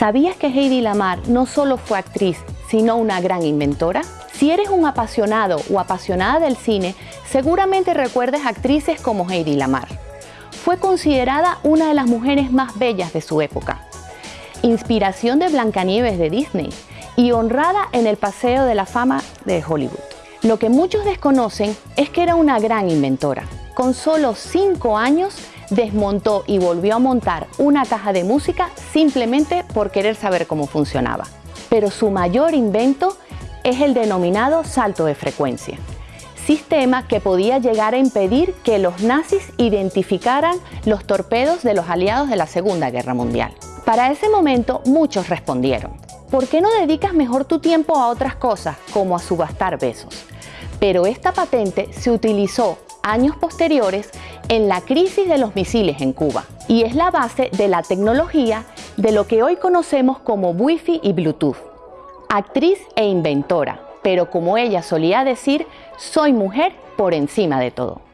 ¿Sabías que Heidi Lamar no solo fue actriz, sino una gran inventora? Si eres un apasionado o apasionada del cine, seguramente recuerdes actrices como Heidi Lamar. Fue considerada una de las mujeres más bellas de su época, inspiración de Blancanieves de Disney y honrada en el Paseo de la Fama de Hollywood. Lo que muchos desconocen es que era una gran inventora. Con solo 5 años desmontó y volvió a montar una caja de música simplemente por querer saber cómo funcionaba. Pero su mayor invento es el denominado salto de frecuencia, sistema que podía llegar a impedir que los nazis identificaran los torpedos de los aliados de la Segunda Guerra Mundial. Para ese momento muchos respondieron, ¿por qué no dedicas mejor tu tiempo a otras cosas como a subastar besos? Pero esta patente se utilizó años posteriores en la crisis de los misiles en Cuba y es la base de la tecnología de lo que hoy conocemos como Wi-Fi y Bluetooth. Actriz e inventora, pero como ella solía decir, soy mujer por encima de todo.